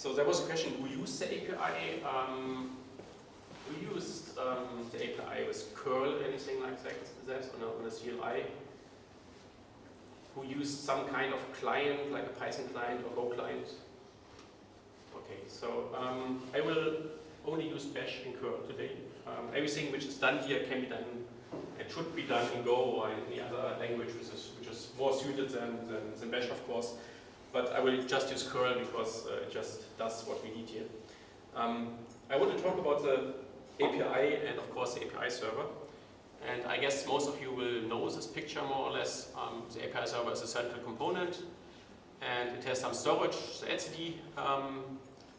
so there was a question, who used the API? Um, we used um, the API with curl, anything like that, that on, a, on a CLI. Who used some kind of client, like a Python client or Go client. Okay, so um, I will only use bash and curl today. Um, everything which is done here can be done, it should be done in Go or any other language which is, which is more suited than, than, than bash, of course. But I will just use curl because uh, it just does what we need here. Um, I want to talk about the API and of course the API server. And I guess most of you will know this picture more or less. Um, the API server is a central component and it has some storage, the etcd um,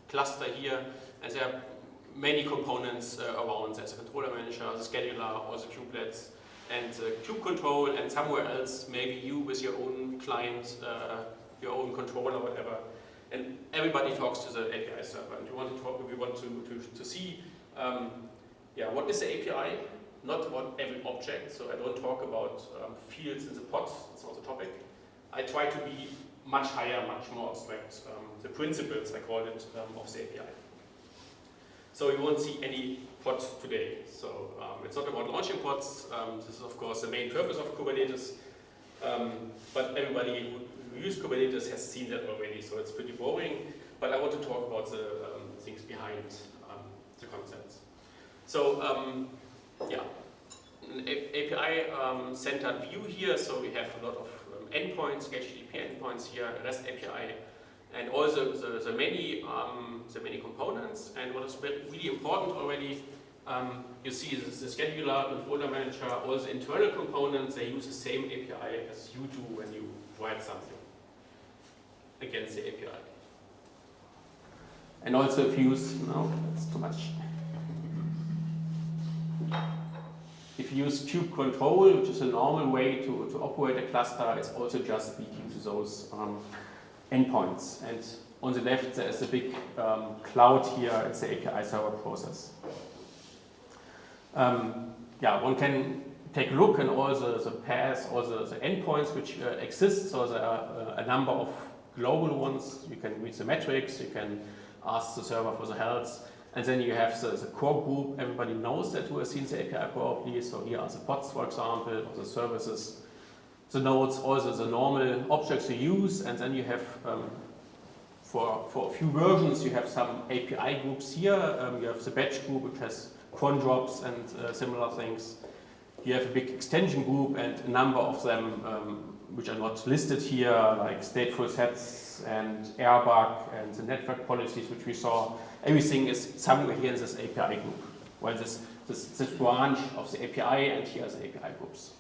cluster here, and there are many components uh, around. There's a controller manager, the scheduler, all the kubelets, and the kube control, and somewhere else, maybe you with your own client, uh, your own controller, whatever. And everybody talks to the API server, and we want to talk, we want to, to, to see, um, yeah, what is the API? Not about every object, so I don't talk about um, fields in the pod, it's not the topic. I try to be much higher, much more abstract. Um, the principles, I call it, um, of the API. So you won't see any pods today. So um, it's not about launching pods. Um, this is of course the main purpose of Kubernetes. Um, but everybody who Kubernetes has seen that already, so it's pretty boring. But I want to talk about the um, things behind um, the concepts. So yeah, an API centered view here. So we have a lot of endpoints, HTTP endpoints here, REST API and all the, the, many um, the many components. And what is really important already, um, you see the, the scheduler, controller manager, all the internal components, they use the same API as you do when you write something against the API. And also if you use, no, that's too much. If you use kube control, which is a normal way to, to operate a cluster, it's also just speaking to those um, endpoints. And on the left, there is a big um, cloud here. It's the API server process. Um, yeah, one can take a look at all the, the paths, all the, the endpoints which uh, exist. So there are uh, a number of global ones. You can read the metrics. You can ask the server for the health. And then you have the, the core group. Everybody knows that who has seen the API probably. So here are the pods, for example, or the services the nodes, also the normal objects you use, and then you have, um, for, for a few versions, you have some API groups here. Um, you have the batch group, which has cron jobs and uh, similar things. You have a big extension group and a number of them um, which are not listed here, like stateful sets and RBAC and the network policies which we saw. Everything is somewhere here in this API group. Well, this, this, this branch of the API and here are the API groups.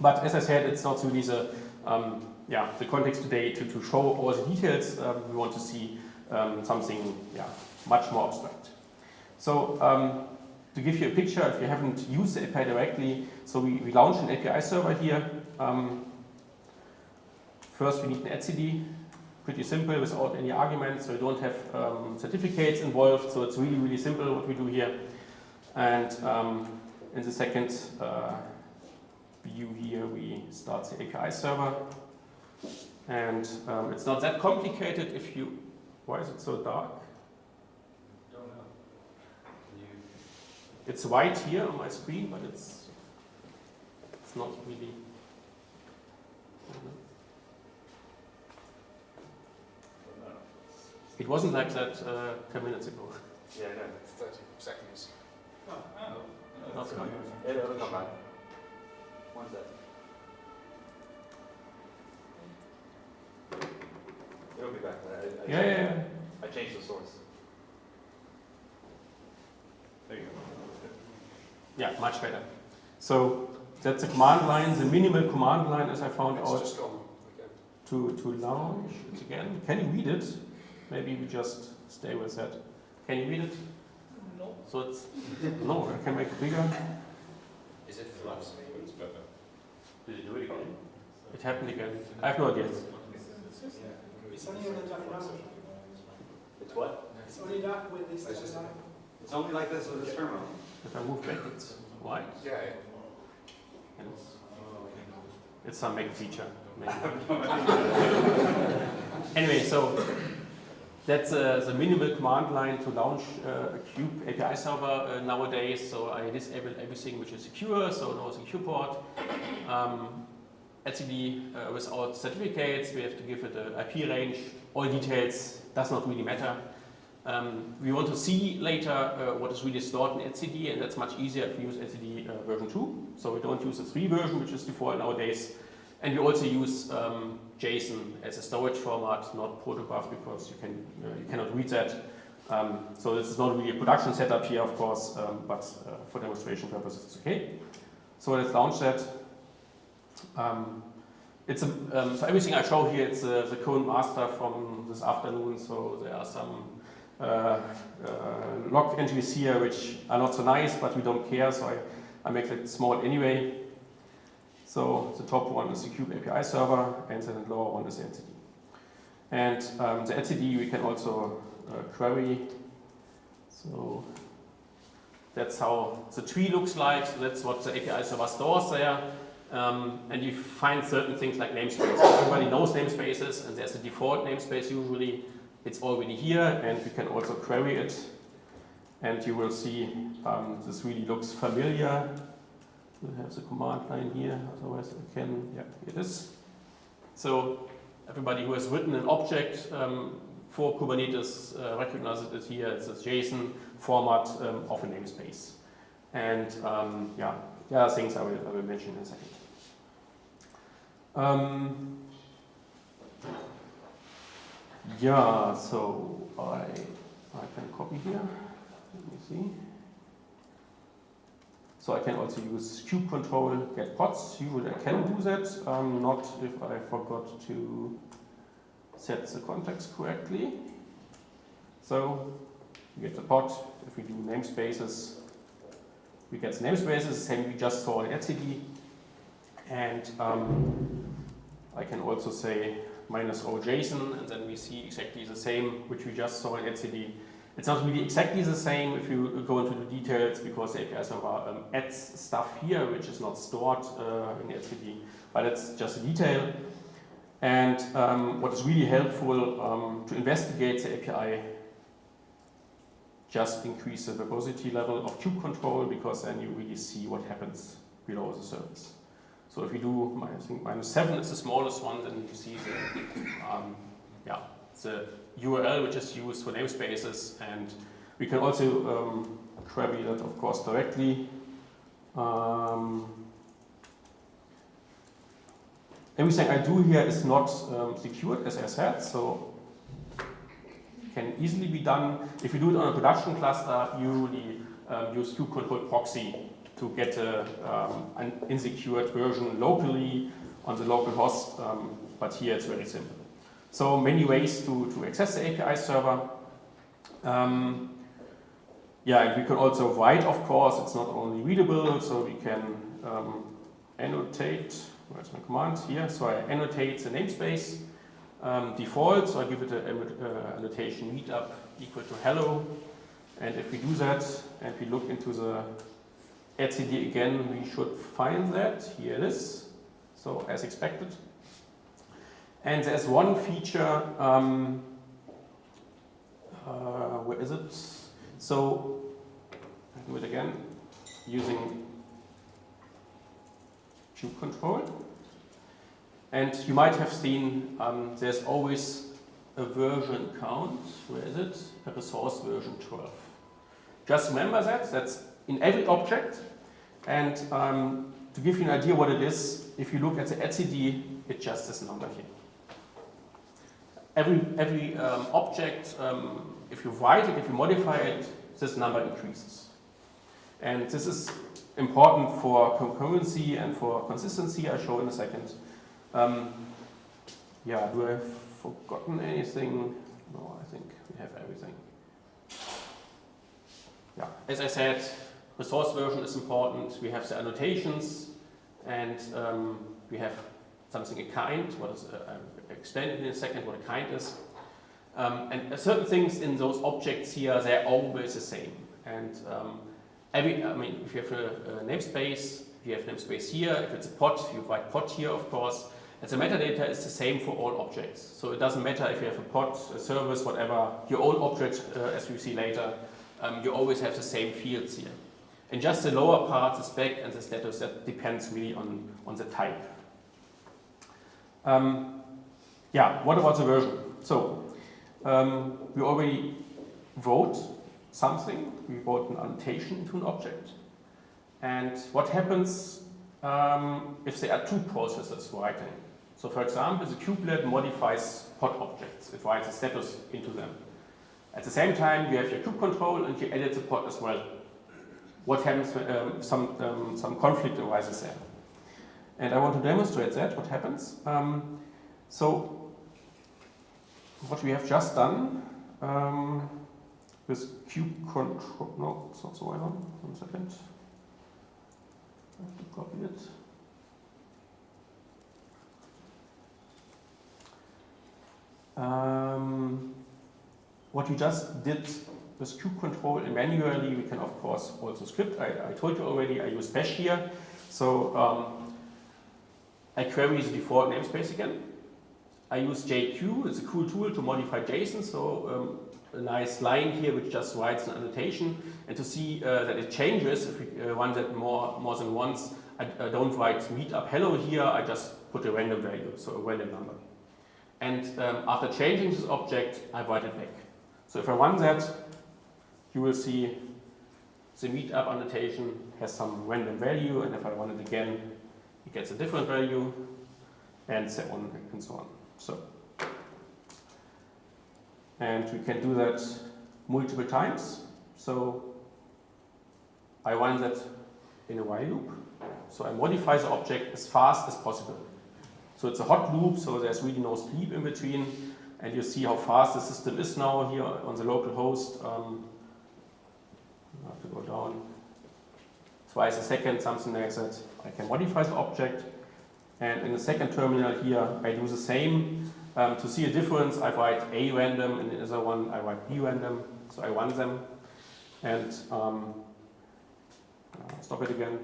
But as I said, it's not really the, um, yeah, the context today to, to show all the details. Um, we want to see um, something yeah, much more abstract. So um, to give you a picture, if you haven't used the API directly, so we, we launched an API server here. Um, first, we need an etcd, pretty simple without any arguments, so we don't have um, certificates involved, so it's really, really simple what we do here. And in the second, uh, view here, we start the API server. And um, it's not that complicated if you, why is it so dark? Don't know. It's white here on my screen, but it's, it's not really. It wasn't like that uh, 10 minutes ago. Yeah, no. 30 seconds. Oh, oh. That's fine. Yeah, it'll come back. One second. It'll be back. I, I, Yeah, yeah, yeah. I changed the source. There you go. Yeah, much better. So that's the command line, the minimal command line as I found It's out just gone again. to, to launch it again. Can you read it? Maybe we just stay with that. Can you read it? No. So it's, no, I can make it bigger. Is it flux? It's better. Did you do it again? It happened again. I have no idea. It's only on the dark. It's what? It's only dark with this. It's just- It's only like this with this terminal. If I move back, it's white. Yeah, And it's, it's some Mac feature. Maybe. anyway, so that's uh, the minimal command line to launch uh, a kube API server uh, nowadays. So I disable everything which is secure, so no secure port. Um, etcd uh, without certificates, we have to give it an IP range. All details does not really matter. Um, we want to see later uh, what is really stored in etcd, and that's much easier if we use etcd uh, version 2. So we don't use the 3 version, which is default nowadays. And we also use um, JSON as a storage format, not protobuf, because you, can, uh, you cannot read that. Um, so this is not really a production setup here, of course, um, but uh, for demonstration purposes, it's okay. So let's launch that. Um, it's a, um, so everything I show here, it's uh, the current master from this afternoon. So there are some uh, uh, log entries here which are not so nice, but we don't care. So I, I make it small anyway. So the top one is the kube API server, and the lower one is the etcd. And um, the etcd we can also uh, query. So that's how the tree looks like. So that's what the API server stores there. Um, and you find certain things like namespaces. Everybody knows namespaces, and there's a default namespace usually. It's already here, and we can also query it. And you will see um, this really looks familiar. We have the command line here, otherwise I can, yeah, it is. So everybody who has written an object um, for Kubernetes uh, recognizes it here. It's a JSON format um, of a namespace. And um, yeah, there are things I will, I will mention in a second. Um, yeah, so I, I can copy here. Let me see. So I can also use kube control get pods. Usually I can do that, um, not if I forgot to set the context correctly. So we get the pod. If we do namespaces, we get the namespaces, same we just saw in etcd. And um, I can also say minus o JSON, and then we see exactly the same, which we just saw in etcd. It's not really exactly the same if you go into the details, because the API server um, adds stuff here, which is not stored uh, in etcd, but it's just a detail. And um, what is really helpful um, to investigate the API just increase the verbosity level of kube control because then you really see what happens below the surface. So if you do, I think minus 7 is the smallest one, then you see the, um, yeah, the URL which is used for namespaces and we can also um, query that of course directly. Um, everything I do here is not um, secured as I said, so can easily be done. If you do it on a production cluster, you usually um, use kube control proxy to get a, um, an insecured version locally on the local host, um, but here it's very simple. So many ways to, to access the API server. Um, yeah, we can also write, of course, it's not only readable, so we can um, annotate, where's my command? Here, so I annotate the namespace um, default, so I give it an uh, annotation meetup equal to hello. And if we do that and we look into the etcd again, we should find that. Here it is. So as expected. And there's one feature, um, uh, where is it? So, I do it again, using kube control. And you might have seen um, there's always a version count. Where is it? A resource version 12. Just remember that. That's in every object. And um, to give you an idea what it is, if you look at the etcd, it's just this number here. Every, every um, object, um, if you write it, if you modify it, this number increases. And this is important for concurrency and for consistency, I'll show in a second. Um, yeah, do I have forgotten anything? No, I think we have everything. Yeah, as I said, resource version is important. We have the annotations, and um, we have something a kind. What is uh, It in a second what a kind is. Um, and certain things in those objects here, they're always the same. And um, every, I mean, if you have a, a namespace, you have namespace here. If it's a pod, you write pod here, of course. And the metadata is the same for all objects. So it doesn't matter if you have a pod, a service, whatever, your own object, uh, as we see later, um, you always have the same fields here. And just the lower part, the spec and the status, that depends really on, on the type. Um, yeah, what about the version? So, um, we already wrote something, we wrote an annotation to an object. And what happens um, if there are two processes writing? So for example, the kubelet modifies pod objects. It writes a status into them. At the same time, you have your kube control and you edit the pod as well. What happens when um, some, um, some conflict arises there? And I want to demonstrate that, what happens. Um, so what we have just done um, with kube control, no, it's not the right one, one second. I have to copy it. Um, what we just did with kube control and manually, we can of course also script. I, I told you already, I use bash here. So um, I query the default namespace again. I use JQ, it's a cool tool to modify JSON. So um, a nice line here which just writes an annotation. And to see uh, that it changes, if we uh, run that more, more than once, I, I don't write meetup hello here, I just put a random value, so a random number. And um, after changing this object, I write it back. So if I run that, you will see the meetup annotation has some random value, and if I run it again, it gets a different value, and so on and so on. So, and we can do that multiple times. So I run that in a while loop. So I modify the object as fast as possible. So it's a hot loop, so there's really no sleep in between. And you see how fast the system is now here on the local host. Um, I have to go down twice a second, something like that. I can modify the object. And in the second terminal here, I do the same. Um, to see a difference, I write A random, and in the other one, I write B random. So I run them. And um, uh, stop it again,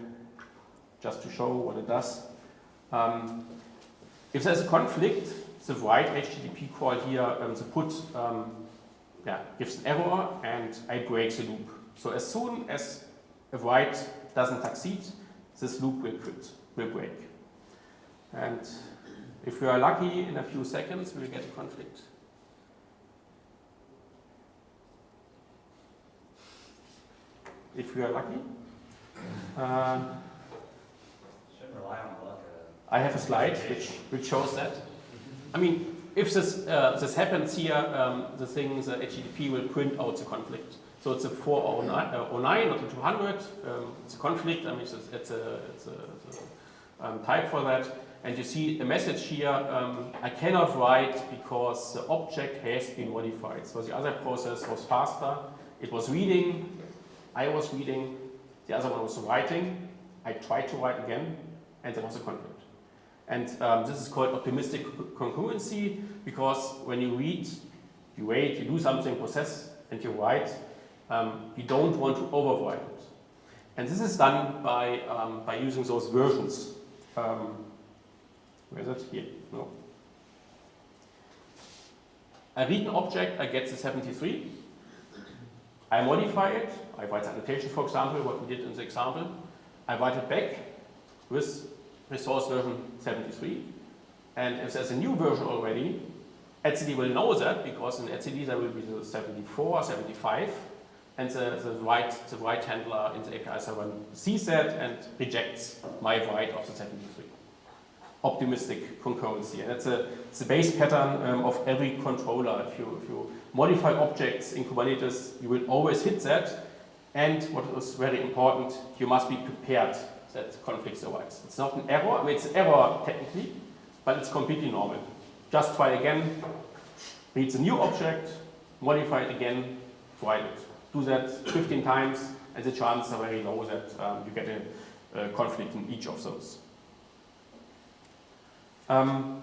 just to show what it does. Um, if there's a conflict, the write HTTP call here, um, the put um, yeah, gives an error and I break the loop. So as soon as a write doesn't succeed, this loop will quit, will break. And if we are lucky, in a few seconds, we'll get a conflict. If we are lucky. Uh. I have a slide which, which shows that. I mean, if this, uh, this happens here, um, the thing, the HTTP will print out the conflict. So it's a 409, uh, not a 200. Um, it's a conflict. I mean, it's a, it's a, it's a, it's a um, type for that. And you see the message here, um, I cannot write because the object has been modified. So the other process was faster. It was reading, I was reading, the other one was writing. I tried to write again, and there was a conflict. And um, this is called optimistic concurrency because when you read, you wait, you do something, process, and you write, um, you don't want to overwrite it. And this is done by, um, by using those versions. Um, where is it? Here. No. I read an object, I get the 73. I modify it. I write the annotation, for example, what we did in the example. I write it back with resource version 73. And if there's a new version already, etcd will know that because in etcd there will be the 74, 75, and the, the the write handler in the API server sees that and rejects my write of the 73. Optimistic concurrency, and that's a, it's a base pattern um, of every controller. If you, if you modify objects in Kubernetes, you will always hit that. And what is very important, you must be prepared that conflicts arise. It's not an error, I mean it's an error technically, but it's completely normal. Just try again, read the new object, modify it again, write it. Do that 15 times, and the chances are very low that um, you get a, a, conflict in each of those. Um,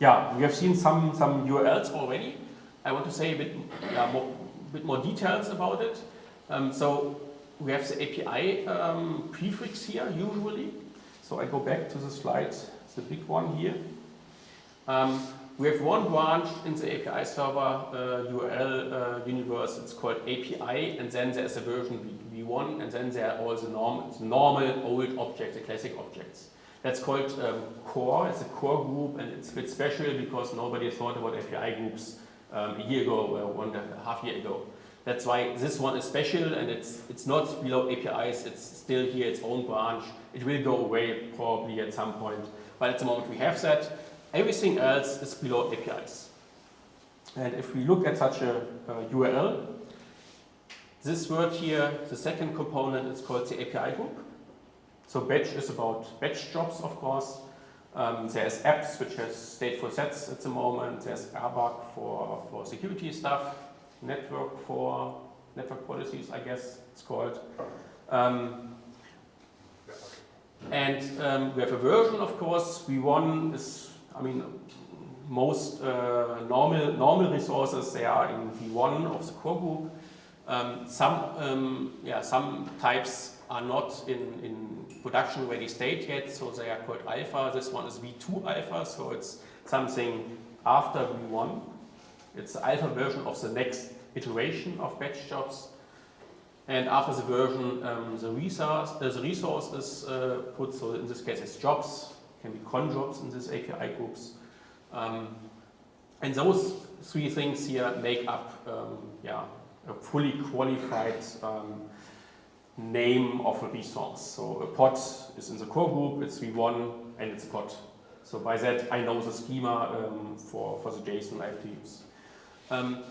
yeah, we have seen some, some URLs already. I want to say a bit, yeah, more, bit more details about it. Um, so we have the API um, prefix here usually. So I go back to the slide the big one here. Um, we have one branch in the API server uh, URL uh, universe, it's called API, and then there's a version v- v1, and then there are all the norm, the normal old objects, the classic objects. That's called um, core, it's a core group, and it's a bit special because nobody thought about API groups um, a year ago or one and a half year ago. That's why this one is special, and it's, it's not below APIs, it's still here, its own branch. It will go away probably at some point, but at the moment we have that. Everything else is below APIs. And if we look at such a, a URL, this word here, the second component is called the API group. So batch is about batch jobs, of course. Um, there's apps which has stateful sets at the moment. There's RBAC for, for security stuff, network for network policies, I guess it's called. Um, and um, we have a version, of course. V1 is, I mean, most uh, normal normal resources they are in V1 of the core group. Um, some um, yeah some types are not in, in production ready state yet, so they are called alpha. This one is V2 alpha, so it's something after V1. It's the alpha version of the next iteration of batch jobs. And after the version, um, the, resource, uh, the resource is uh, put, so in this case it's jobs, can be cron jobs in these API groups. Um, and those three things here make up um, yeah, a fully qualified um, name of a resource. So a pod is in the core group, it's v1 and it's pod. So by that I know the schema um, for, for the JSON I have to use. Um,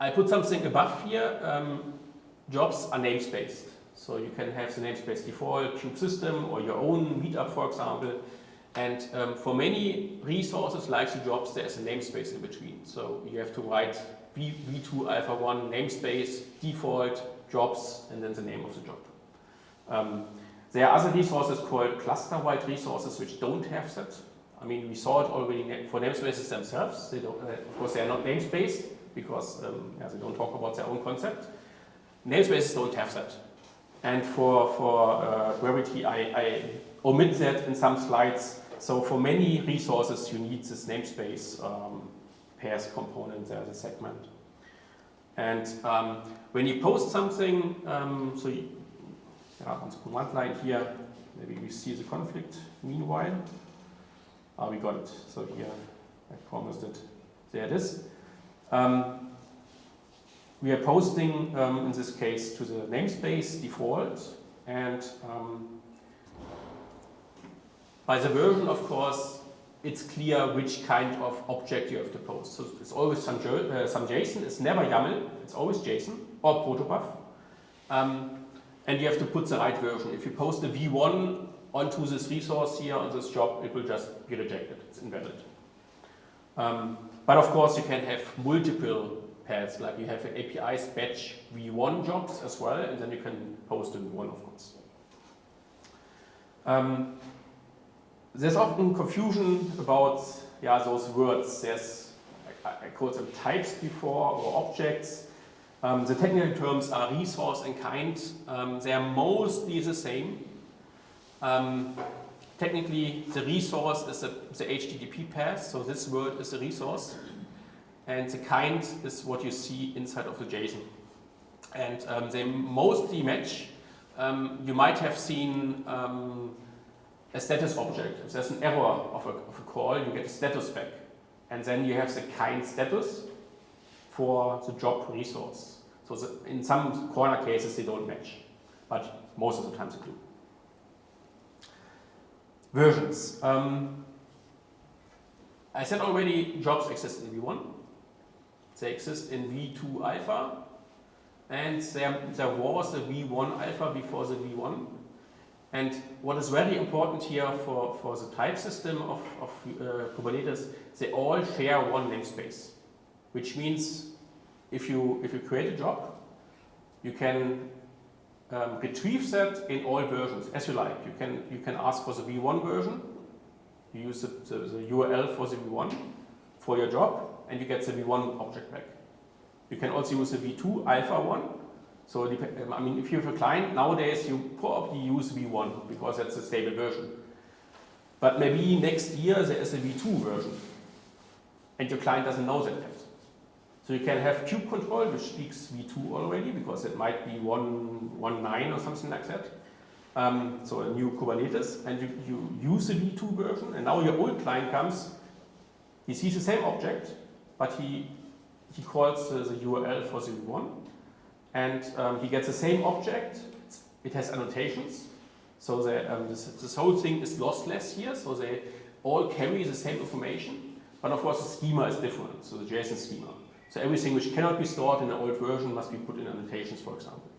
I put something above here. Um, jobs are namespaced. So you can have the namespace default, kube system, or your own meetup, for example. And um, for many resources like the jobs, there's a namespace in between. So you have to write v, v2 alpha 1 namespace, default, jobs, and then the name of the job. Um, there are other resources called cluster-wide resources which don't have that. I mean, we saw it already for namespaces themselves. They don't, uh, of course, they are not namespaced because um, yeah, they don't talk about their own concept. Namespaces don't have that. And for, for uh, Gravity, I, I omit that in some slides. So for many resources, you need this namespace um, pairs component there, the segment. And um, when you post something, um, so you, yeah, on the command line here, maybe we see the conflict meanwhile. Ah, we got it. So here, I promised it. There it is. Um, we are posting, um, in this case, to the namespace default. And um, by the version, of course, it's clear which kind of object you have to post. So it's always some, uh, some JSON. It's never YAML. It's always JSON or protobuf. Um, and you have to put the right version. If you post a v1 onto this resource here on this job, it will just be rejected. It's invalid. Um, but of course, you can have multiple paths, like you have an API's batch v1 jobs as well, and then you can post a v1, of course. Um, there's often confusion about yeah, those words. There's, I, I called them types before, or objects. Um, the technical terms are resource and kind. Um, they are mostly the same. Um, technically, the resource is the, the HTTP path, so this word is a resource. And the kind is what you see inside of the JSON. And um, they mostly match. Um, you might have seen um, a status object. If there's an error of a, of a call, you get a status back. And then you have the kind status for the job resource. So the, in some corner cases they don't match, but most of the times they do. Versions. Um, I said already jobs exist in V1. They exist in V2 alpha. And there, there was a V1 alpha before the V1. And what is very important here for, for the type system of, of uh, Kubernetes, they all share one namespace, which means if you, if you create a job, you can um, retrieve that in all versions, as you like. You can, you can ask for the v1 version, you use the, the, the URL for the v1 for your job, and you get the v1 object back. You can also use the v2 alpha one. So, I mean, if you have a client, nowadays you probably use v1 because that's a stable version. But maybe next year there is a V2 version, and your client doesn't know that yet. So you can have kube control, which speaks V2 already, because it might be 1.9 or something like that. Um, so a new Kubernetes, and you, you use the V2 version, and now your old client comes, he sees the same object, but he, he calls the, the URL for the V1, and um, he gets the same object, it has annotations, so the, um, this, this whole thing is lossless here, so they all carry the same information, but of course the schema is different, so the JSON schema. So everything which cannot be stored in an old version must be put in annotations, for example.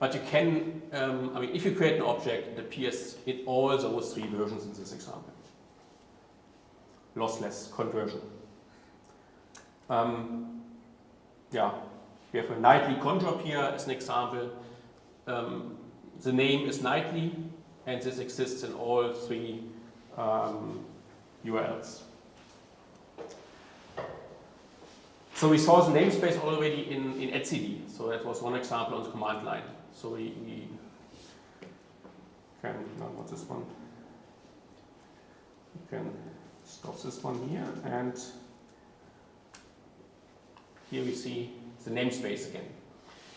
But you can, um, I mean, if you create an object, it appears in all those three versions in this example. Lossless conversion. Um, yeah, we have a nightly CronJob here as an example. Um, the name is nightly, and this exists in all three um, URLs. So we saw the namespace already in, in etcd. So that was one example on the command line. So we, we can, what's this one? We can stop this one here, and here we see the namespace again.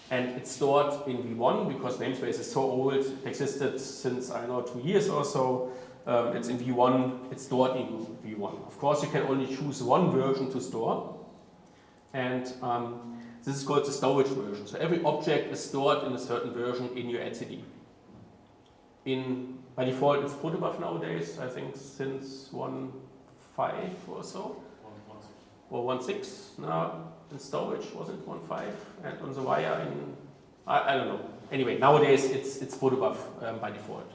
And it's stored in V1 because namespace is so old, it existed since, I don't know, two years or so. Um, it's in V1, it's stored in V1. Of course, you can only choose one version to store. And um, this is called the storage version. So every object is stored in a certain version in your etcd. In, by default, it's protobuf nowadays, I think since 1.5 or so. Or 1.6 now storage, was it 1.5? And on the wire in, I, I don't know. Anyway, nowadays it's, it's protobuf um, by default.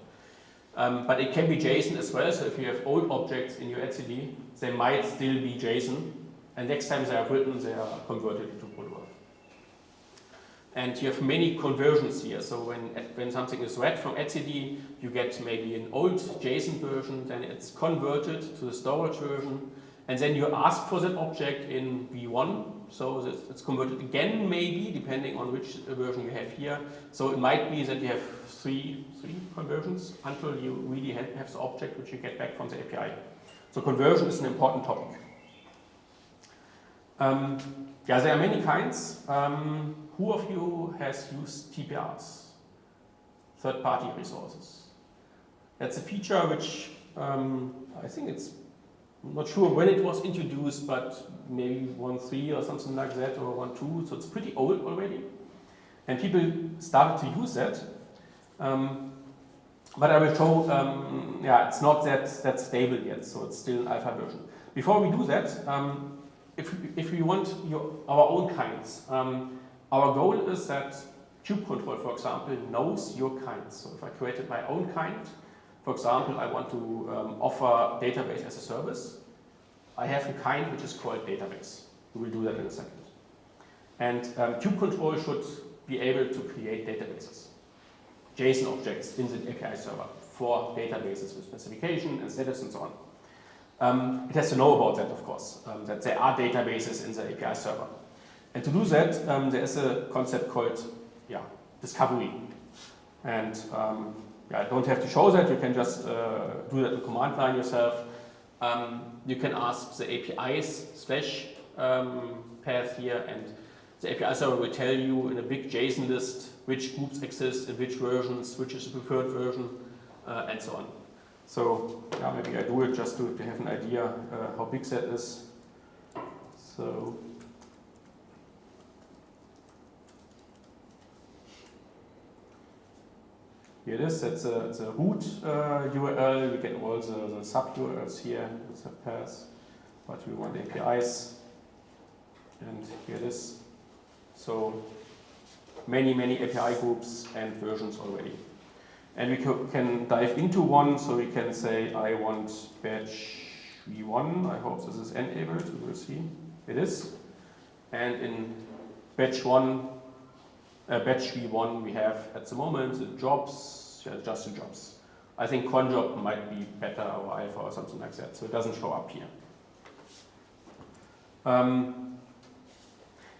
Um, but it can be JSON as well, so if you have old objects in your etcd, they might still be JSON, and next time they are written, they are converted into protobuf. And you have many conversions here. So when, when something is read from etcd, you get maybe an old JSON version, then it's converted to the storage version, and then you ask for that object in v1. So it's converted again, maybe, depending on which version you have here. So it might be that you have three, three conversions until you really have the object which you get back from the API. So conversion is an important topic. Um, yeah, there are many kinds. Um, who of you has used TPRs? Third-party resources. That's a feature which um, I think it's I'm not sure when it was introduced, but maybe 1.3 or something like that, or 1.2, so it's pretty old already. And people started to use that. Um, but I will show, um, yeah, it's not that, that stable yet, so it's still an alpha version. Before we do that, um, if, if we want your, our own kinds, um, our goal is that kube control, for example, knows your kinds. So if I created my own kind, for example, I want to um, offer database as a service. I have a kind which is called database. We will do that in a second. And um, kube control should be able to create databases, JSON objects in the API server for databases with specification and status and so on. Um, it has to know about that, of course, um, that there are databases in the API server. And to do that, um, there is a concept called yeah, discovery. And yeah, don't have to show that, you can just uh, do that in command line yourself. Um, you can ask the APIs slash um, path here and the API server will tell you in a big JSON list which groups exist in which versions, which is the preferred version, uh, and so on. So yeah, maybe I do it just to, to have an idea uh, how big that is. So Here it is, that's a, the root uh, URL. We get all the, the sub URLs here, with the paths, but we want APIs. And here it is. So many, many API groups and versions already. And we can dive into one, so we can say I want batch v1. I hope this is enabled, we will see. It is. And in batch 1, uh, batch v1 we have at the moment the jobs, yeah, just the jobs. I think CronJob might be better or alpha or something like that, so it doesn't show up here. Um,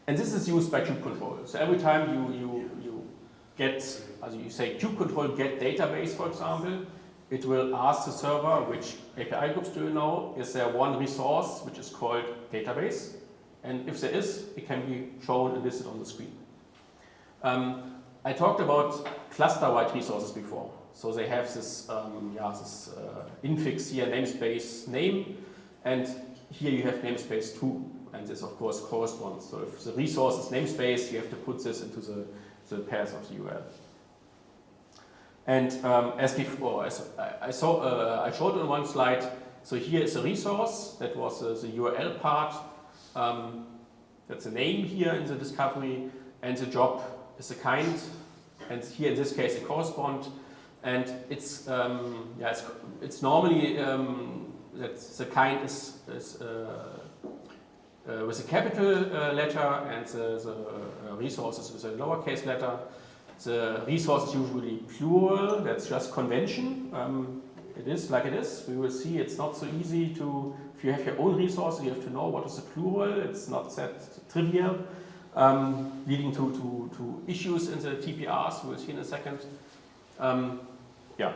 and this is used by kube control. So every time you, you, you get, as you say, kube control get database, for example, it will ask the server which API groups do you know, is there one resource which is called database, and if there is, it can be shown and listed on the screen. Um, I talked about cluster-wide resources before. So they have this, um, yeah, this uh, infix here, namespace name, and here you have namespace 2, and this of course corresponds. So if the resource is namespace, you have to put this into the, the path of the URL. And um, as before, as I, saw, uh, I showed on one slide, so here is a resource, that was uh, the URL part, um, that's a name here in the discovery, and the job is a kind, and here in this case a correspond, and it's um, yeah it's, it's normally um, that the kind is, is uh, uh, with a capital uh, letter and the, the uh, resources with a lowercase letter. The resource is usually plural. That's just convention. Um, it is like it is. We will see it's not so easy to. If you have your own resources, you have to know what is the plural. It's not that trivial um, leading to, to, to, issues in the TPRs, we'll see in a second. Um, yeah.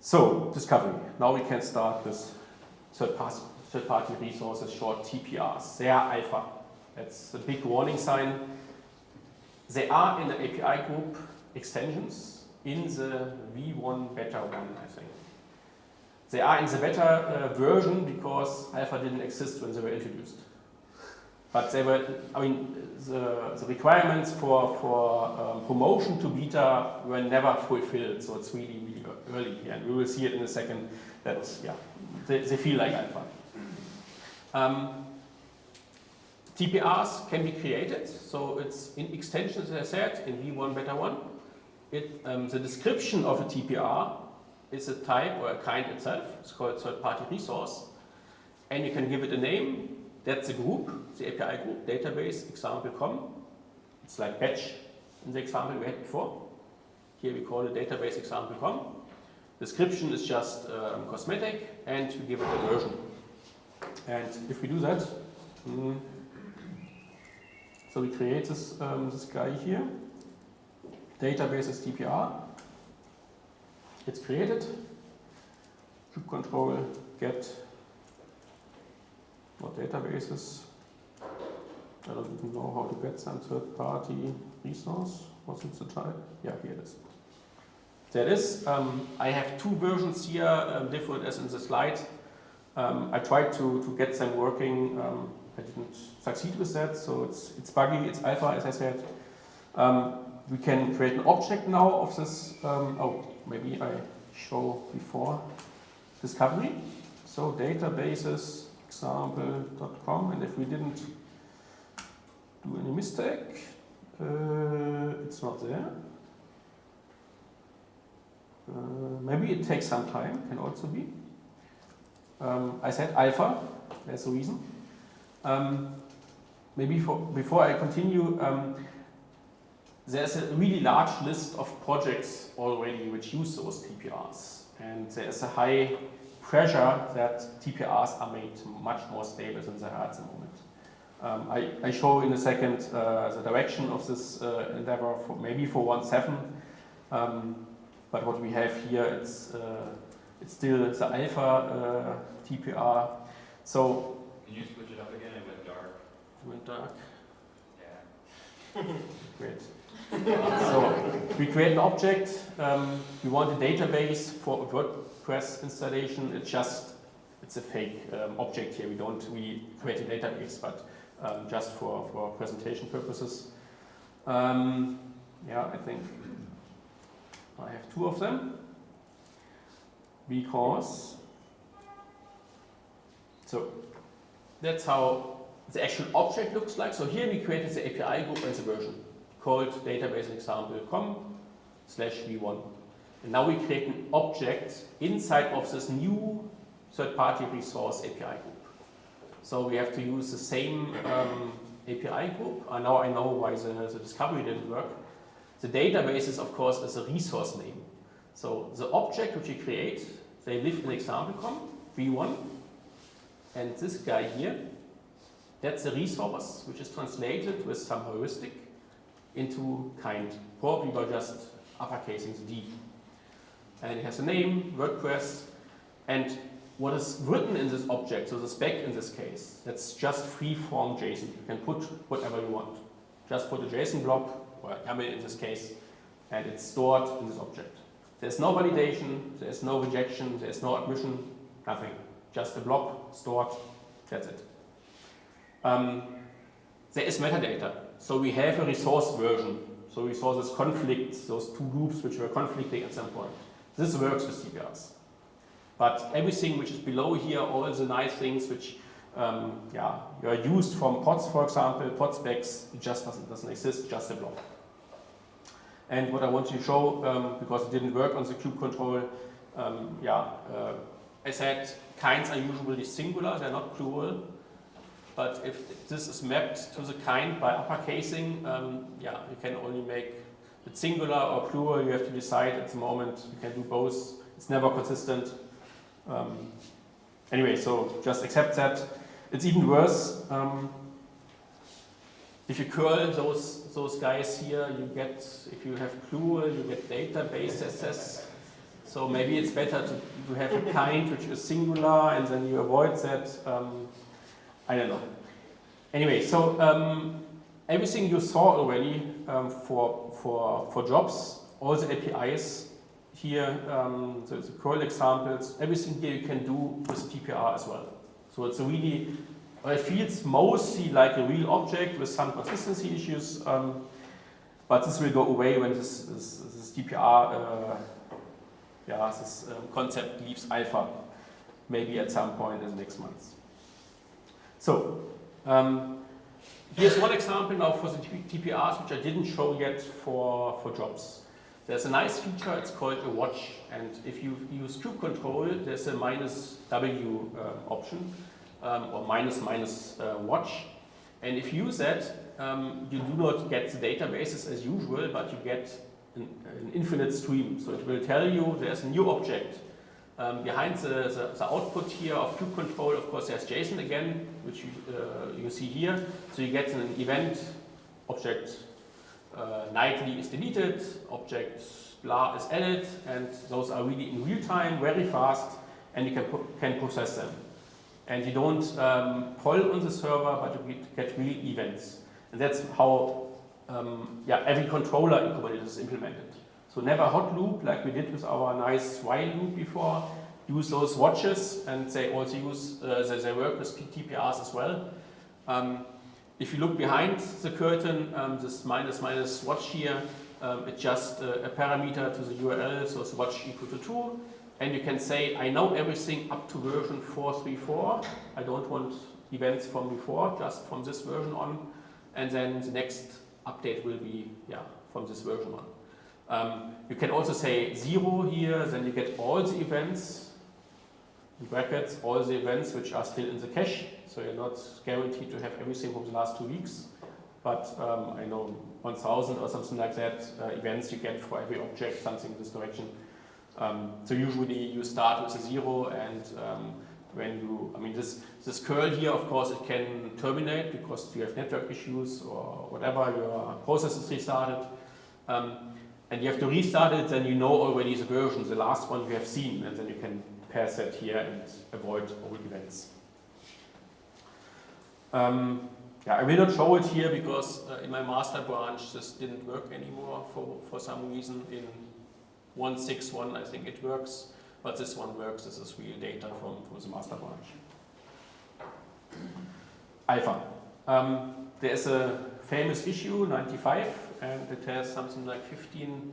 So, discovery. Now we can start this third-party third party resources, short TPRs. They are alpha. That's a big warning sign. They are in the API group extensions in the V1 beta 1, I think. They are in the beta uh, version because alpha didn't exist when they were introduced but they were, I mean, the, the requirements for, for um, promotion to beta were never fulfilled, so it's really, really early here, and we will see it in a second that, yeah, they, they feel like alpha. Um, TPRs can be created, so it's in extensions, as I said, in V1 beta 1. It, um, the description of a TPR is a type or a kind itself, it's called third-party resource, and you can give it a name, that's the group, the API group, database example com. It's like batch in the example we had before. Here we call it database example com. Description is just um, cosmetic and we give it a version. And if we do that, mm, so we create this, um, this guy here. Database is TPR. It's created. kube control get what databases. I don't even know how to get some third-party resource. What's it the type? Yeah, here it is. There it is. Um, I have two versions here, um, different as in the slide. Um, I tried to, to get them working. Um, I didn't succeed with that, so it's, it's buggy, it's alpha, as I said. Um, we can create an object now of this. Um, oh, maybe I show before discovery. So databases example.com and if we didn't do any mistake, uh, it's not there. Uh, maybe it takes some time, can also be. Um, I said alpha, there's a reason. Um, maybe for, before I continue, um, there's a really large list of projects already which use those TPRs. And there's a high pressure that TPRs are made much more stable than they are at the moment. Um, I, I, show in a second uh, the direction of this uh, endeavor, for maybe for 1.7, um, but what we have here, it's, uh, it's still the alpha uh, TPR. So, Can you switch it up again? It went dark. It went dark. Yeah. Great. So we create an object. Um, we want a database for a WordPress installation. It's just it's a fake um, object here. We don't really create a database, but um, just for for presentation purposes. Um, yeah, I think I have two of them because so that's how the actual object looks like. So here we created the API group and the version called database example com slash v1. And now we create an object inside of this new third-party resource API group. So we have to use the same um, API group. Uh, now I know why the, the discovery didn't work. The database is, of course, is a resource name. So the object which we create, they live in example.com, v1, and this guy here, that's a resource which is translated with some heuristic into kind, probably by just uppercasing the D. and it has a name, WordPress, and what is written in this object, so the spec in this case, that's just free-form JSON. You can put whatever you want. Just put a JSON blob, or YAML in this case, and it's stored in this object. There's no validation, there's no rejection, there's no admission, nothing. Just a blob stored, that's it. Um, there is metadata. So we have a resource version. So we saw this conflict, those two groups which were conflicting at some point. This works with TPRs. But everything which is below here, all the nice things which um, yeah, are used from pods, for example, pod specs, it just doesn't, doesn't exist, just a block. And what I want to show, um, because it didn't work on the kube control, um, yeah, uh, I said kinds are usually singular, they're not plural. But if this is mapped to the kind by uppercasing, um, yeah, you can only make it singular or plural. You have to decide at the moment. You can do both. It's never consistent. Um, anyway, so just accept that. It's even worse. Um, if you curl those those guys here, you get if you have plural, you get database access. So maybe it's better to, to have a kind which is singular, and then you avoid that. Um, I don't know. Anyway, so um, everything you saw already um, for, for, for jobs, all the APIs here, um, the, the curl examples, everything here you can do with TPR as well. So it's really, it feels mostly like a real object with some consistency issues, um, but this will go away when this, this, this TPR, uh, yeah, this um, concept leaves alpha, maybe at some point in the next months. So, um, here's one example now for the TPRs, which I didn't show yet for, for jobs. There's a nice feature, it's called a watch, and if you use kube control, there's a minus W uh, option, um, or minus minus uh, watch. And if you use that, um, you do not get the databases as usual, but you get an, an infinite stream. So it will tell you there's a new object um, behind the, the, the, output here of kube control, of course, there's JSON again, which you, uh, you see here. So you get an event object uh, nightly is deleted, object blah is added, and those are really in real time, very fast, and you can, can process them. And you don't um, poll on the server, but you get real events. And that's how um, yeah, every controller in Kubernetes is implemented. So never hot loop like we did with our nice while loop before. Use those watches and they also use, uh, they, they, work with TPRs as well. Um, if you look behind the curtain, um, this minus minus watch here, um, it's just uh, a parameter to the URL, so it's watch equal to 2. And you can say, I know everything up to version 434. I don't want events from before, just from this version on. And then the next update will be yeah, from this version on. Um, you can also say zero here, then you get all the events, in brackets, all the events which are still in the cache. So you're not guaranteed to have everything from the last two weeks. But um, I know 1000 or something like that uh, events you get for every object, something in this direction. Um, so usually you start with a zero and um, when you, I mean this, this curl here, of course, it can terminate because you have network issues or whatever, your process is restarted. Um, and you have to restart it, then you know already the version, the last one you have seen, and then you can pass that here and avoid old events. Um, yeah, I will not show it here because uh, in my master branch this didn't work anymore for, for some reason. In 161 I think it works, but this one works. This is real data from, from the master branch. Alpha. Um, there's a famous issue, 95, and it has something like 15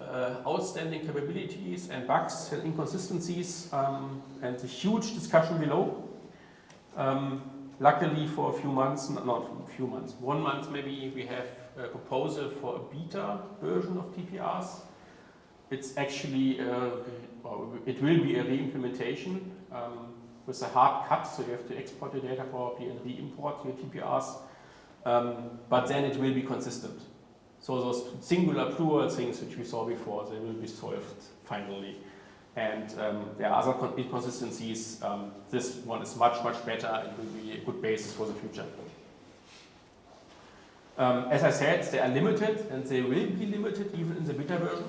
uh, outstanding capabilities and bugs and inconsistencies um, and a huge discussion below. Um, luckily for a few months, not a few months, one month maybe we have a proposal for a beta version of TPRs. It's actually, uh, it will be a re-implementation um, with a hard cut, so you have to export the data probably and re-import your TPRs, um, but then it will be consistent. So those singular plural things which we saw before, they will be solved finally. And um, there are other inconsistencies. Um, this one is much, much better and will be a good basis for the future. Um, as I said, they are limited and they will be limited even in the beta version.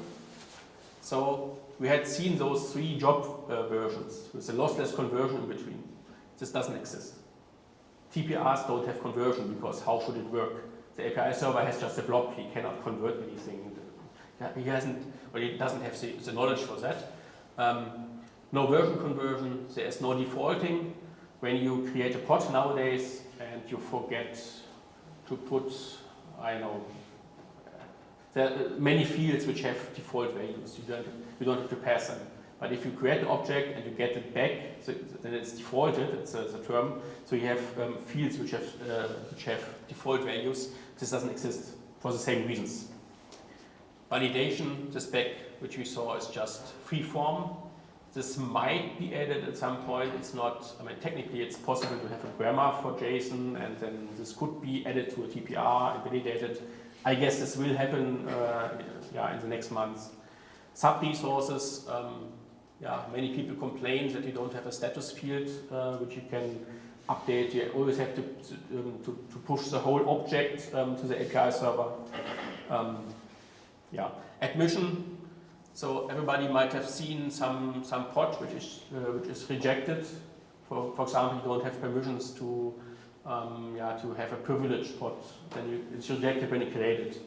So we had seen those three job uh, versions with a lossless conversion in between. This doesn't exist. TPRs don't have conversion because how should it work? The API server has just a blob, he cannot convert anything. He hasn't, or he doesn't have the, the knowledge for that. Um, no version conversion, there is no defaulting. When you create a pod nowadays and you forget to put, I know, there are many fields which have default values. You don't, you don't have to pass them. But if you create an object and you get it back, so then it's defaulted, it's a, the term. So you have um, fields which have, uh, which have default values. This doesn't exist for the same reasons. Validation, the spec which we saw is just free form. This might be added at some point. It's not, I mean, technically it's possible to have a grammar for JSON and then this could be added to a TPR and validated. I guess this will happen uh, yeah, in the next months. Sub-resources, um, yeah, many people complain that you don't have a status field uh, which you can update. You always have to, um, to, to, push the whole object um, to the API server. Um, yeah, admission. So everybody might have seen some some pod which is uh, which is rejected. For for example, you don't have permissions to um, yeah to have a privileged pod. Then you, it's rejected when you create it.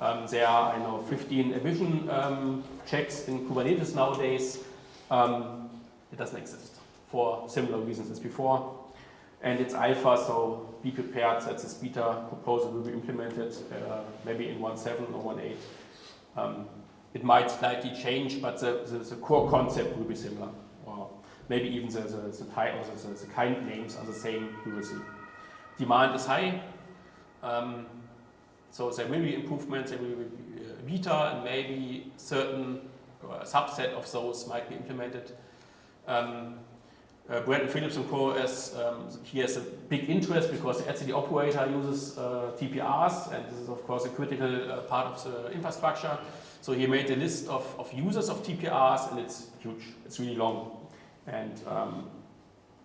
Um, there are I know 15 admission um, checks in Kubernetes nowadays. Um, it doesn't exist for similar reasons as before. And it's alpha, so be prepared that this beta proposal will be implemented uh, maybe in 1.7 or 1.8. Um, it might slightly change, but the, the, the, core concept will be similar. Or maybe even the, the, the type or the, the, kind names are the same, we will see. Demand is high. Um, so there will be improvements, there will be uh, beta, and maybe certain a subset of those might be implemented. Um, uh, Brandon Philips and Co. As, um, he has a big interest because the etcd operator uses uh, TPRs, and this is of course a critical uh, part of the infrastructure. So he made a list of, of users of TPRs, and it's huge. It's really long. And um,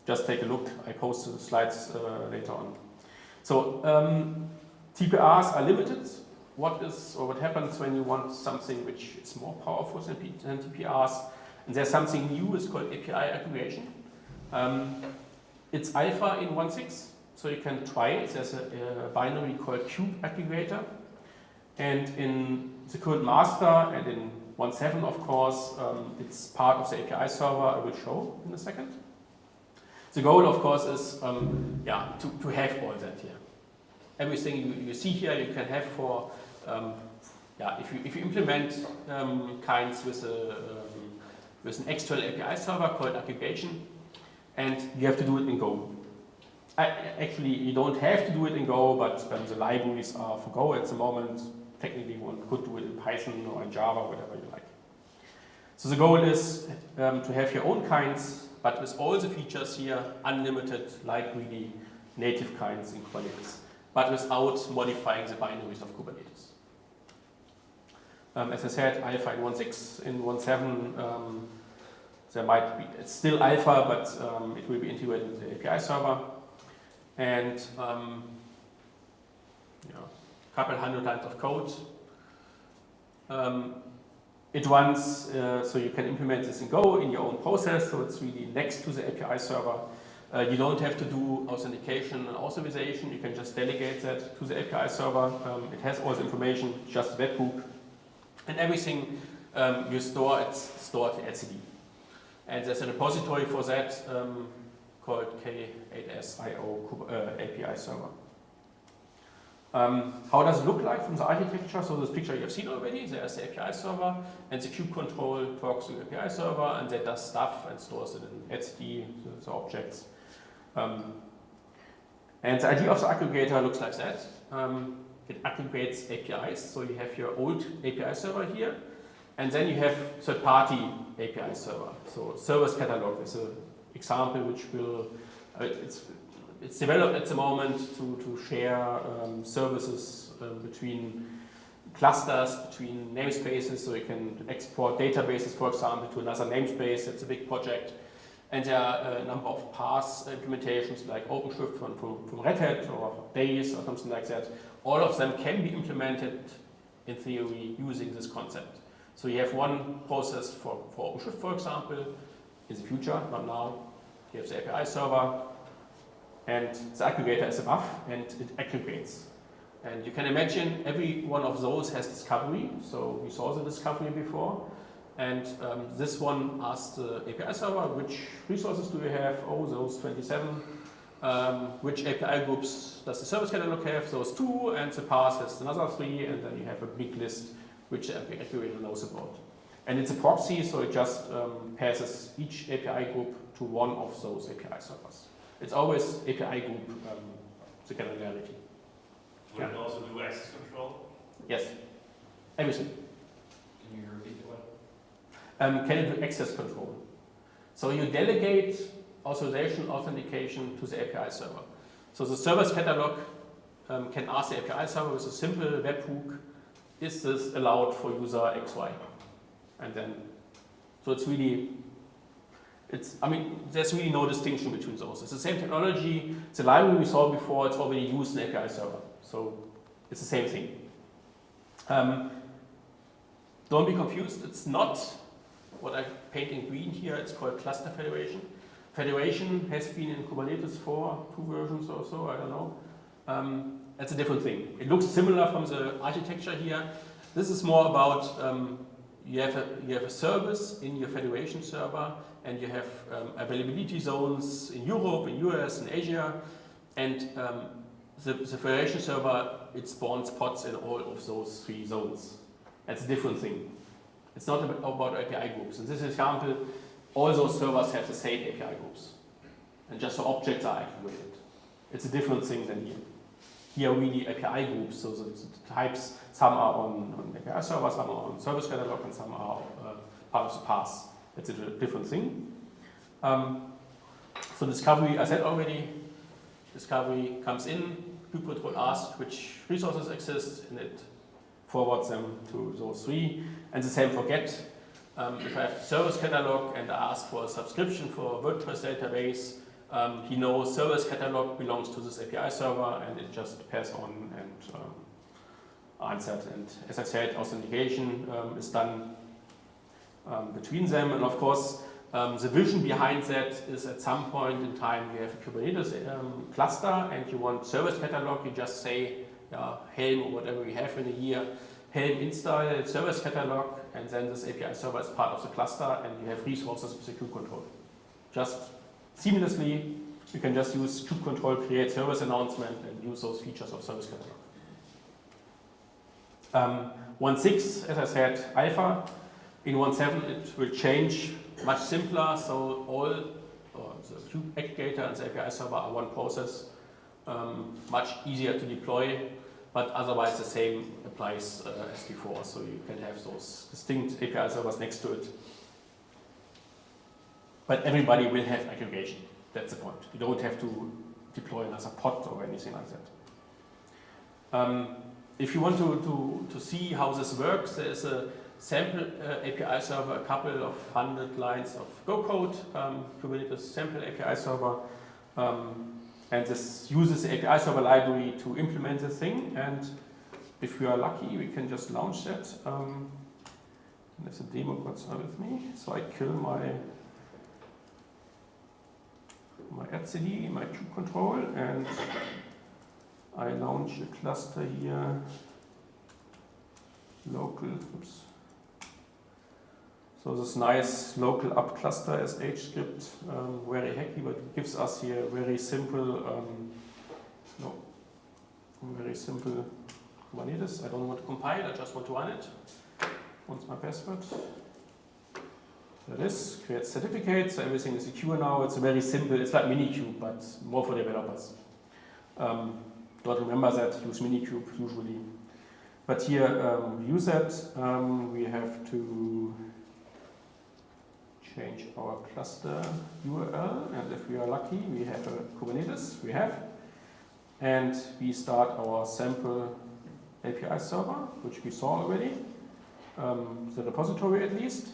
just take a look. I post the slides uh, later on. So um, TPRs are limited what is or what happens when you want something which is more powerful than, than TPRs. And there's something new, it's called API aggregation. Um, it's alpha in 1.6, so you can try it. There's a, a, binary called kube aggregator. And in the current master and in 1.7, of course, um, it's part of the API server I will show in a second. The goal, of course, is um, yeah, to, to have all that here. Everything you, you see here you can have for um, yeah, if you, if you implement um, kinds with, a, um, with an external API server called aggregation, and you have to do it in Go. I, actually, you don't have to do it in Go, but um, the libraries are for Go at the moment. Technically, one could do it in Python or in Java, whatever you like. So the goal is um, to have your own kinds, but with all the features here, unlimited, like really native kinds in Kubernetes, but without modifying the binaries of Kubernetes. Um, as I said, alpha in 1.6, in 1.7 um, there might be, it's still alpha, but um, it will be integrated into the API server. And um, you know, a couple hundred lines of code. Um, it runs, uh, so you can implement this in Go in your own process, so it's really next to the API server. Uh, you don't have to do authentication and authorization, you can just delegate that to the API server. Um, it has all the information, just webhook and everything um, you store, it's stored in etcd. And there's a repository for that um, called K8SIO uh, API server. Um, how does it look like from the architecture? So this picture you have seen already, there's the API server and the kube control talks to the API server and that does stuff and stores it in etcd, the, the objects. Um, and the idea of the aggregator looks like that. Um, it aggregates APIs. So you have your old API server here, and then you have third-party API server. So service catalog is an example which will, uh, it's, it's developed at the moment to, to share um, services um, between clusters, between namespaces, so you can export databases, for example, to another namespace. It's a big project. And there are a number of PaaS implementations like OpenShift from, from, from Red Hat or Deis or something like that, all of them can be implemented in theory using this concept. So you have one process for, for OpenShift, for example, in the future, not now. You have the API server, and the aggregator is above, and it aggregates. And you can imagine every one of those has discovery. So we saw the discovery before. And um, this one asks the API server, which resources do you have? Oh, those 27. Um, which API groups does the service catalog have? Those two, and the PaaS has another three, and then you have a big list which the API aggregator knows about. And it's a proxy, so it just um, passes each API group to one of those API servers. It's always API group, um, the granularity. Would it also do access control? Yes, everything. Can you repeat what? Um, can it do access control? So you delegate authorization authentication to the API server. So the service catalog um, can ask the API server with a simple webhook, is this allowed for user XY? And then, so it's really, it's, I mean, there's really no distinction between those. It's the same technology, the library we saw before, it's already used in API server. So it's the same thing. Um, don't be confused, it's not what I paint in green here, it's called cluster federation. Federation has been in Kubernetes for two versions or so, I don't know. Um, that's a different thing. It looks similar from the architecture here. This is more about um, you, have a, you have a service in your federation server and you have um, availability zones in Europe, in US, in Asia, and um, the, the federation server, it spawns pods in all of those three zones. That's a different thing. It's not about API groups. In this example, all those servers have the same API groups. And just the objects are aggregated. It's a different thing than here. Here we really API groups, so the, the types, some are on, on, API server, some are on service catalog, and some are uh, part of the PaaS. It's a different thing. Um, so discovery, I said already, discovery comes in, kubectl asks which resources exist, and it forwards them to those three. And the same for get. Um, if I have service catalog and I ask for a subscription for a WordPress database, um, he knows service catalog belongs to this API server and it just pass on and um, answered. And as I said, authentication um, is done um, between them. And of course, um, the vision behind that is at some point in time you have a Kubernetes cluster and you want service catalog, you just say yeah, Helm or whatever you have in a year, Helm install service catalog, and then this API server is part of the cluster, and you have resources with the kubectl. Just seamlessly, you can just use kubectl, create service announcement, and use those features of service catalog. Um, 1.6, as I said, alpha. In 1.7, it will change much simpler, so all the kube aggregator and the API server are one process, um, much easier to deploy, but otherwise the same applies uh, as before. So you can have those distinct API servers next to it. But everybody will have aggregation. That's the point. You don't have to deploy another pod or anything like that. Um, if you want to, to, to see how this works, there is a sample uh, API server, a couple of hundred lines of Go code, um, Kubernetes sample API server. Um, and this uses the API server library to implement the thing. And if we are lucky, we can just launch that. Um, there's a demo console with me. So I kill my my etcd, my kube control, and I launch a cluster here, local, oops. So this nice local up cluster SH script, um, very hacky, but gives us here very simple, um, no, very simple Kubernetes. I don't want to compile, I just want to run it. What's my password? It is, create certificate, so everything is secure now. It's a very simple, it's like Minikube, but more for developers. Um, don't remember that, use Minikube usually. But here, um, use that, um, we have to change our cluster URL, and if we are lucky, we have a Kubernetes, we have, and we start our sample API server, which we saw already, um, the repository at least,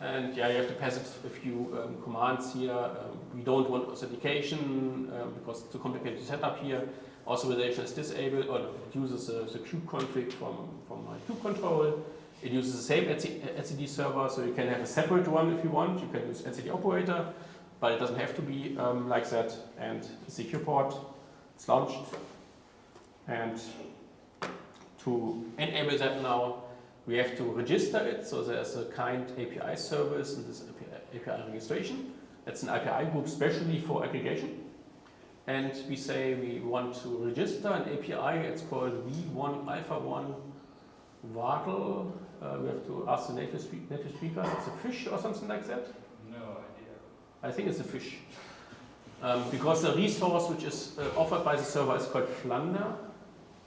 and yeah, you have to pass a few um, commands here. Um, we don't want authentication um, because it's too complicated to set up here. Authorization is disabled, or it uses the, the kube config from, from my kubectl. It uses the same etcd server, so you can have a separate one if you want. You can use etcd operator, but it doesn't have to be um, like that. And the secure port, it's launched. And to enable that now, we have to register it. So there's a kind API service and this API, registration. That's an API group specially for aggregation. And we say we want to register an API. It's called V1 Alpha 1 Wardle. Uh, we have to ask the native, speak, native speakers. It's a fish or something like that. No idea. I think it's a fish. Um, because the resource which is uh, offered by the server is called Flunder.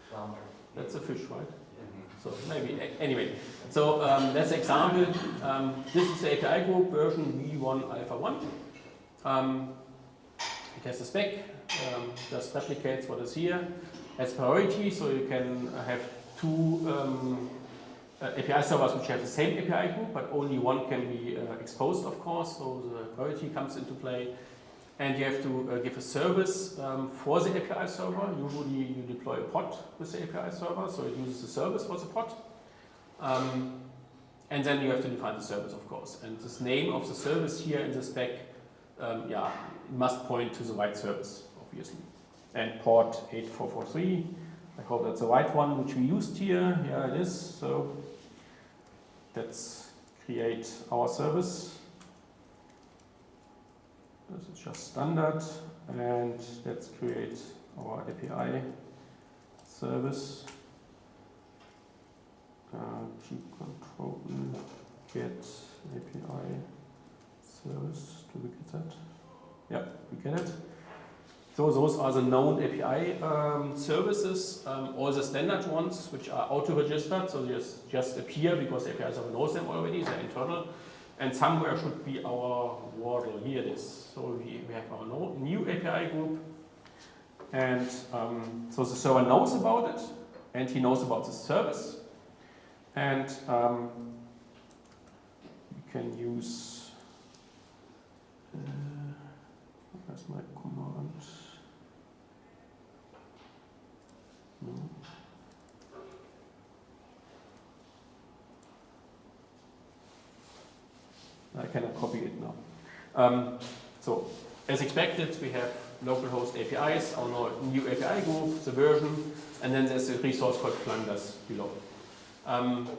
Flounder. That's a fish, right? So maybe, anyway. So um, that's an example. Um, this is the API group version V1 Alpha 1. Um, it has a spec, um, just replicates what is here. Has priority, so you can have two um, uh, API servers which have the same API group, but only one can be uh, exposed, of course, so the priority comes into play. And you have to uh, give a service um, for the API server. Usually you deploy a pod with the API server, so it uses the service for the pod. Um, and then you have to define the service, of course. And this name of the service here in the spec, um, yeah, must point to the right service, obviously. And port 8443, I hope that's the right one which we used here. Yeah, it is. So let's create our service. This is just standard. And let's create our API service. Uh, control get API service. Do we get that? Yeah, we get it. So those are the known API um, services, um, all the standard ones which are auto-registered, so they just, just appear because API server knows them already, they're internal. And somewhere should be our Wardle, here it is. So we, we have our no, new API group. And um, so the server knows about it, and he knows about the service. And um, we can use, uh, where's my command? No. I cannot copy it now. Um, so, as expected, we have localhost APIs, our new API group, the version, and then there's a resource called Flunders below. Um,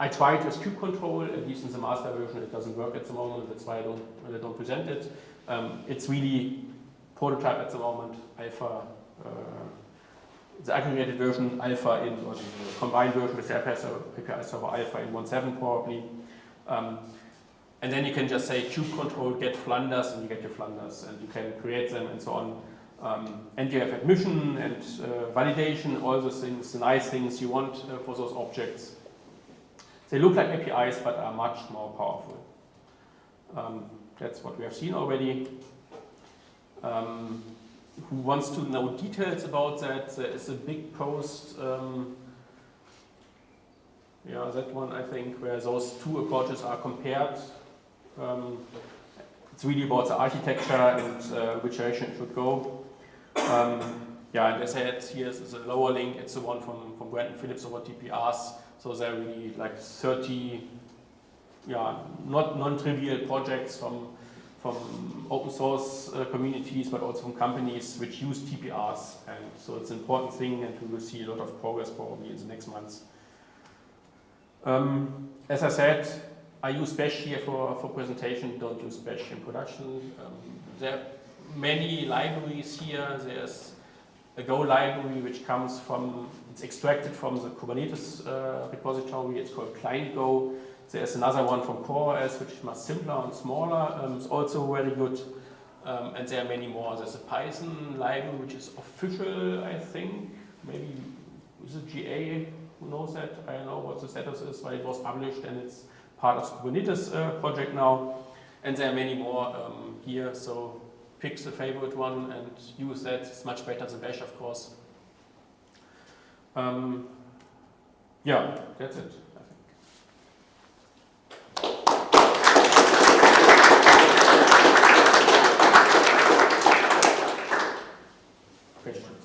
I tried with kube control, at least in the master version, it doesn't work at the moment, that's why I don't, I don't present it. Um, it's really prototype at the moment, alpha, uh, the aggregated version alpha in, or the combined version with the API server, API server alpha in 1.7 probably. Um, and then you can just say kube control get Flunders and you get your Flunders and you can create them and so on. Um, and you have admission and uh, validation, all those things, the nice things you want uh, for those objects. They look like APIs but are much more powerful. Um, that's what we have seen already. Um, who wants to know details about that? There is a big post, um, yeah, that one I think, where those two approaches are compared. Um, it's really about the architecture and uh, which direction it should go. Um, yeah, and as I said, here is the lower link. It's the one from, from Brandon Philips over TPRs. So there are really like 30, yeah, not non-trivial projects from from open source uh, communities, but also from companies which use TPRs. And so it's an important thing, and we will see a lot of progress probably in the next months. Um, as I said, I use Bash here for, for presentation, don't use Bash in production. Um, there are many libraries here. There's a Go library which comes from, it's extracted from the Kubernetes uh, repository, it's called Client Go. There's another one from CoreOS which is much simpler and smaller, um, it's also very good. Um, and there are many more. There's a Python library which is official, I think. Maybe is it GA? Who knows that? I don't know what the status is, but it was published and it's part of the Kubernetes uh, project now. And there are many more um, here, so pick the favorite one and use that. It's much better than Bash, of course. Um, yeah, that's it. I think. Questions?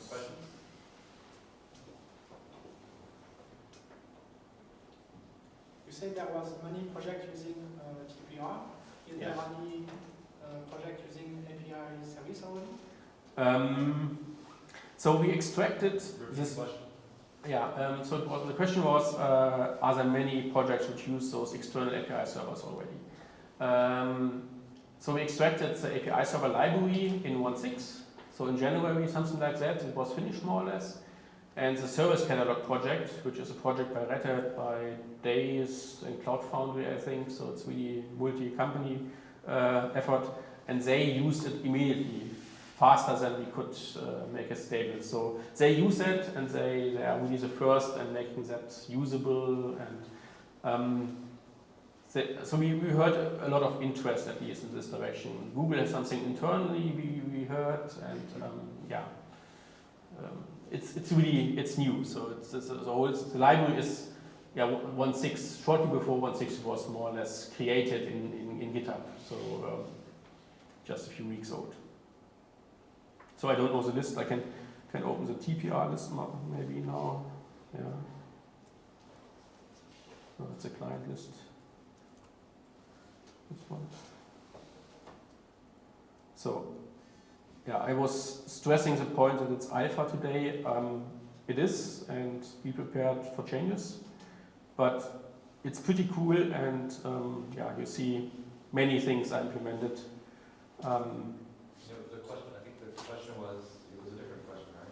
said there was many projects using uh, TPR. Is there any uh, project using API service already? Um, so we extracted Repeat this. question. Yeah. Um, so it was, the question was, uh, are there many projects which use those external API servers already? Um, so we extracted the API server library in 1.6. So in January, something like that, it was finished more or less. And the service catalog project, which is a project by Red Hat, by Deis and Cloud Foundry, I think. So it's really multi-company uh, effort, and they used it immediately, faster than we could uh, make it stable. So they use it, and they, they are really the first in making that usable. And um, they, so we, we heard a lot of interest at least in this direction. Google has something internally we, we heard, and um, yeah. Um, it's, it's really it's new, so it's, it's the whole the library is yeah one six shortly before one six was more or less created in, in, in GitHub, so um, just a few weeks old. So I don't know the list. I can can open the TPR list maybe now. Yeah. Oh, it's a client list. This one. So yeah, I was stressing the point that it's alpha today. Um, it is, and be prepared for changes. But it's pretty cool, and um, yeah, you see many things are implemented. Um, So the question, I think the question was, it was a different question, right?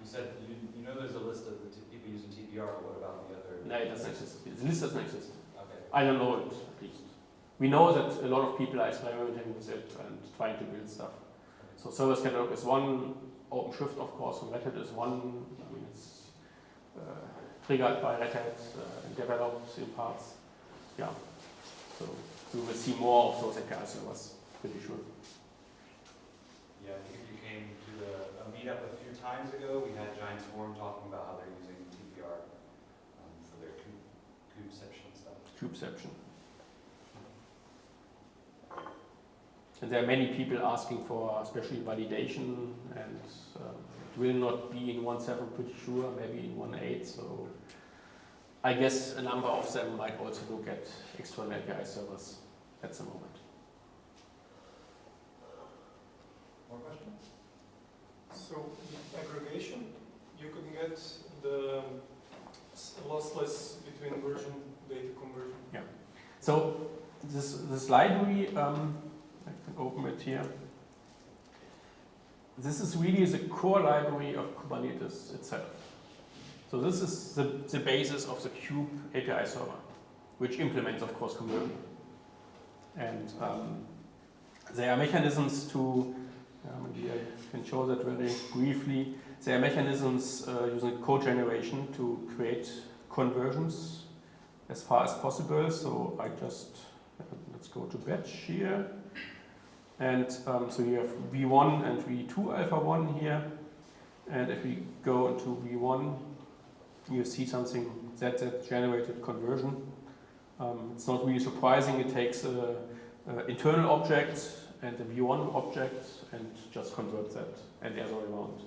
You said, you, you know there's a list of the t- people using TPR, but what about the other? no, it doesn't exist. The list doesn't exist. Okay. I don't know it at least. We know that a lot of people are experimenting with it and trying to build stuff. So service catalog is one. OpenShift, of course, from Red Hat is one. I mean, it's uh, triggered by Red Hat uh, and developed in parts. Yeah. So we will see more of those API servers, pretty sure. Yeah, I think if you came to the, a meetup a few times ago, we had Giant Swarm talking about how they're using TPR um, for their kube, kubeception stuff. Kubeception. And there are many people asking for especially validation and um, it will not be in 1.7 pretty sure, maybe in 1.8. So I guess a number of them might also look at external API servers at the moment. More questions? So the aggregation, you could get the lossless between version data conversion. Yeah. So this, this library, um, can open it here. This is really the core library of Kubernetes itself. So this is the, the basis of the Kube API server, which implements, of course, conversion. And um, there are mechanisms to, maybe I can show that very briefly. There are mechanisms uh, using code generation to create conversions as far as possible. So I just, let's go to batch here. And um, so you have V1 and V2 alpha 1 here. And if we go into V1, you see something that, that generated conversion. Um, it's not really surprising. It takes a, a internal object and a V1 object and just converts that and the other way around.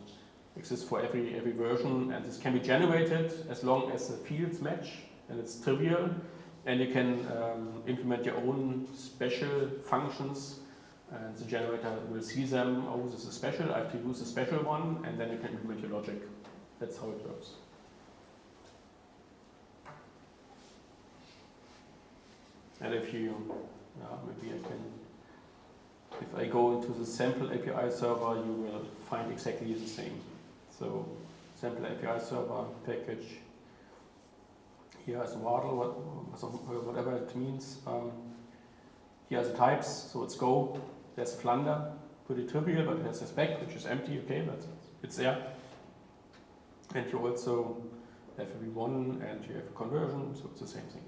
Exists for every every version, and this can be generated as long as the fields match and it's trivial. And you can um, implement your own special functions, and the generator will see them. Oh, this is special. I have to use a special one, and then you can implement your logic. That's how it works. And if you, uh, maybe I can, if I go into the sample API server, you will find exactly the same. So, sample API server package. Here is Wardle, what, whatever it means. Um, here are the types, so it's Go. There's Flunder, pretty trivial, but has a spec which is empty. Okay, but it's there. And you also have a V1 and you have a conversion, so it's the same thing.